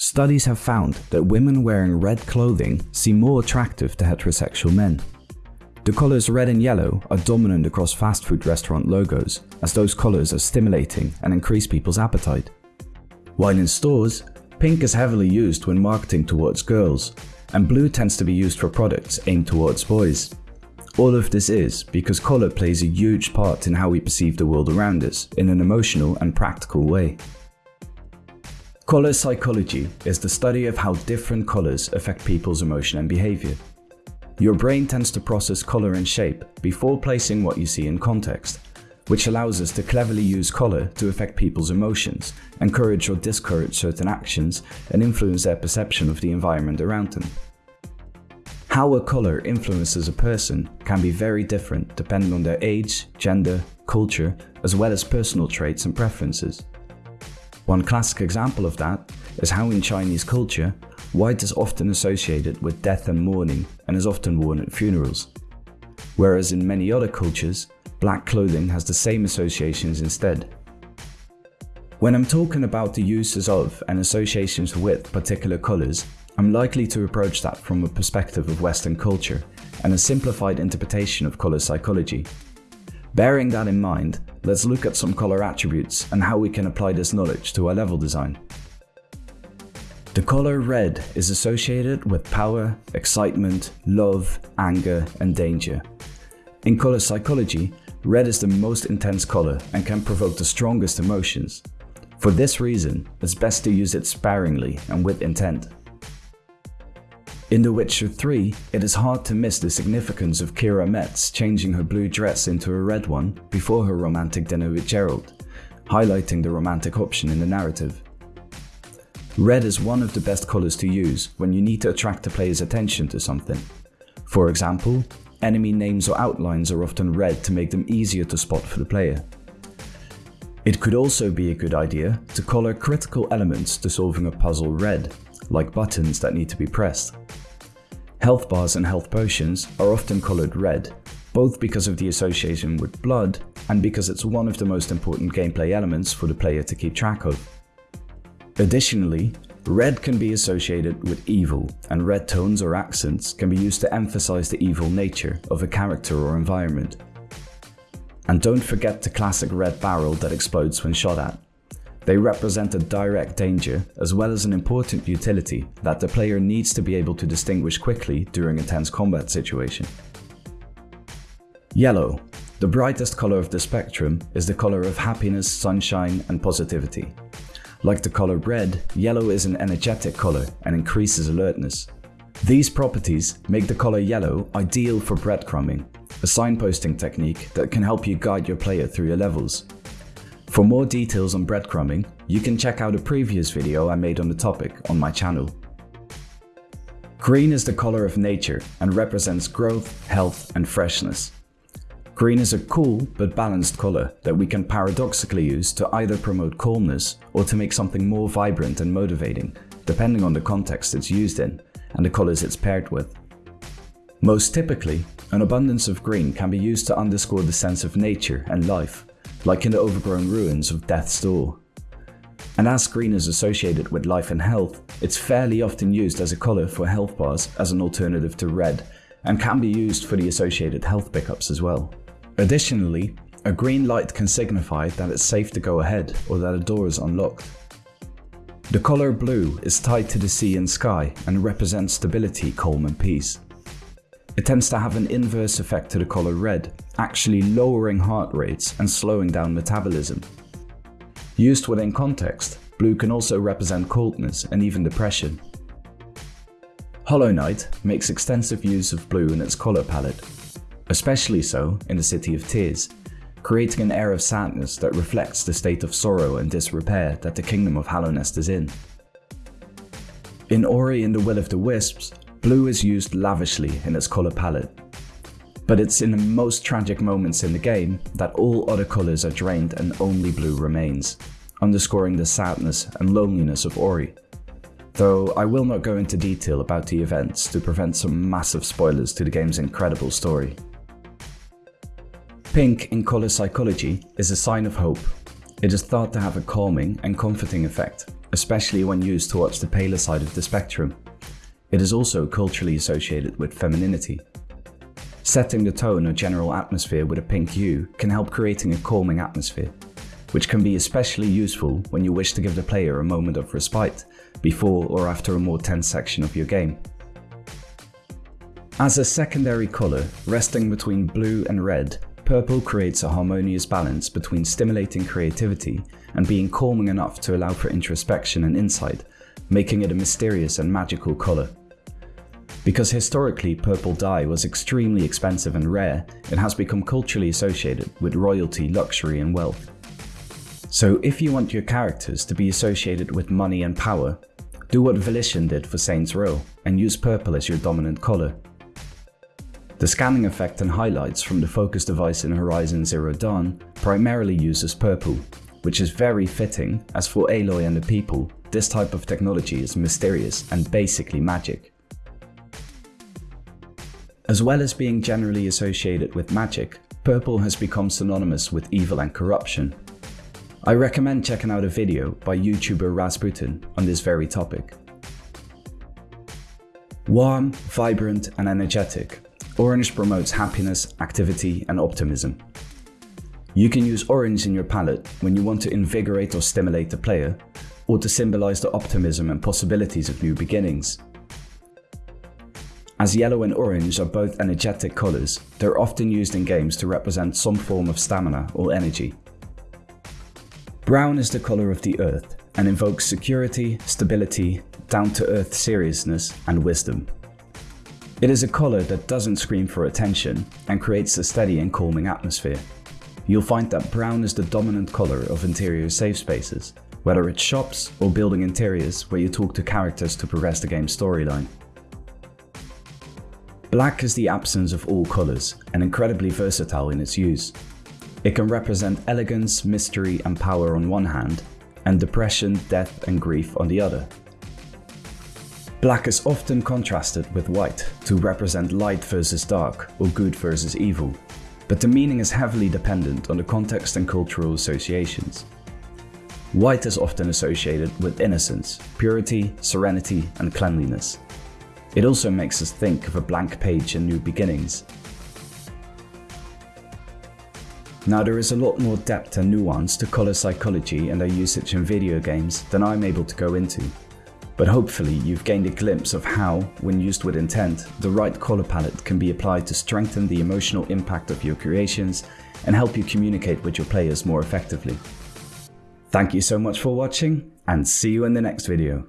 Studies have found that women wearing red clothing seem more attractive to heterosexual men. The colours red and yellow are dominant across fast food restaurant logos, as those colours are stimulating and increase people's appetite. While in stores, pink is heavily used when marketing towards girls, and blue tends to be used for products aimed towards boys. All of this is because colour plays a huge part in how we perceive the world around us in an emotional and practical way. Color psychology is the study of how different colors affect people's emotion and behavior. Your brain tends to process color and shape before placing what you see in context, which allows us to cleverly use color to affect people's emotions, encourage or discourage certain actions, and influence their perception of the environment around them. How a color influences a person can be very different depending on their age, gender, culture, as well as personal traits and preferences. One classic example of that is how in Chinese culture, white is often associated with death and mourning and is often worn at funerals. Whereas in many other cultures, black clothing has the same associations instead. When I'm talking about the uses of and associations with particular colours, I'm likely to approach that from a perspective of Western culture and a simplified interpretation of colour psychology. Bearing that in mind, let's look at some color attributes and how we can apply this knowledge to our level design. The color red is associated with power, excitement, love, anger, and danger. In color psychology, red is the most intense color and can provoke the strongest emotions. For this reason, it's best to use it sparingly and with intent. In The Witcher 3, it is hard to miss the significance of Keira Metz changing her blue dress into a red one before her romantic dinner with Geralt, highlighting the romantic option in the narrative. Red is one of the best colours to use when you need to attract the player's attention to something. For example, enemy names or outlines are often red to make them easier to spot for the player. It could also be a good idea to colour critical elements to solving a puzzle red, like buttons that need to be pressed. Health bars and health potions are often coloured red, both because of the association with blood and because it's one of the most important gameplay elements for the player to keep track of. Additionally, red can be associated with evil, and red tones or accents can be used to emphasize the evil nature of a character or environment. And don't forget the classic red barrel that explodes when shot at. They represent a direct danger as well as an important utility that the player needs to be able to distinguish quickly during a tense combat situation. Yellow. The brightest color of the spectrum is the color of happiness, sunshine and positivity. Like the color red, yellow is an energetic color and increases alertness. These properties make the color yellow ideal for breadcrumbing, a signposting technique that can help you guide your player through your levels for more details on breadcrumbing, you can check out a previous video I made on the topic on my channel. Green is the color of nature and represents growth, health and freshness. Green is a cool but balanced color that we can paradoxically use to either promote calmness or to make something more vibrant and motivating, depending on the context it's used in and the colors it's paired with. Most typically, an abundance of green can be used to underscore the sense of nature and life, like in the overgrown ruins of Death's Door. And as green is associated with life and health, it's fairly often used as a colour for health bars as an alternative to red, and can be used for the associated health pickups as well. Additionally, a green light can signify that it's safe to go ahead or that a door is unlocked. The colour blue is tied to the sea and sky and represents stability, calm and peace. It tends to have an inverse effect to the color red, actually lowering heart rates and slowing down metabolism. Used within context, blue can also represent coldness and even depression. Hollow Knight makes extensive use of blue in its color palette, especially so in the City of Tears, creating an air of sadness that reflects the state of sorrow and disrepair that the Kingdom of Hallownest is in. In Ori and the Will of the Wisps, Blue is used lavishly in its colour palette. But it's in the most tragic moments in the game that all other colours are drained and only blue remains, underscoring the sadness and loneliness of Ori. Though I will not go into detail about the events to prevent some massive spoilers to the game's incredible story. Pink in colour psychology is a sign of hope. It is thought to have a calming and comforting effect, especially when used towards the paler side of the spectrum. It is also culturally associated with femininity. Setting the tone or general atmosphere with a pink hue can help creating a calming atmosphere, which can be especially useful when you wish to give the player a moment of respite before or after a more tense section of your game. As a secondary colour, resting between blue and red, purple creates a harmonious balance between stimulating creativity and being calming enough to allow for introspection and insight, making it a mysterious and magical colour. Because historically purple dye was extremely expensive and rare, it has become culturally associated with royalty, luxury and wealth. So if you want your characters to be associated with money and power, do what Volition did for Saints Row and use purple as your dominant colour. The scanning effect and highlights from the focus device in Horizon Zero Dawn primarily uses purple, which is very fitting as for Aloy and the people, this type of technology is mysterious and basically magic. As well as being generally associated with magic, purple has become synonymous with evil and corruption. I recommend checking out a video by YouTuber Rasputin on this very topic. Warm, vibrant and energetic, orange promotes happiness, activity and optimism. You can use orange in your palette when you want to invigorate or stimulate the player, or to symbolize the optimism and possibilities of new beginnings. As yellow and orange are both energetic colors, they're often used in games to represent some form of stamina or energy. Brown is the color of the earth and invokes security, stability, down-to-earth seriousness and wisdom. It is a color that doesn't scream for attention and creates a steady and calming atmosphere. You'll find that brown is the dominant color of interior safe spaces, whether it's shops or building interiors where you talk to characters to progress the game's storyline. Black is the absence of all colours and incredibly versatile in its use. It can represent elegance, mystery and power on one hand, and depression, death and grief on the other. Black is often contrasted with white to represent light versus dark or good versus evil, but the meaning is heavily dependent on the context and cultural associations. White is often associated with innocence, purity, serenity and cleanliness, it also makes us think of a blank page and new beginnings. Now there is a lot more depth and nuance to colour psychology and their usage in video games than I'm able to go into, but hopefully you've gained a glimpse of how, when used with intent, the right colour palette can be applied to strengthen the emotional impact of your creations and help you communicate with your players more effectively. Thank you so much for watching and see you in the next video.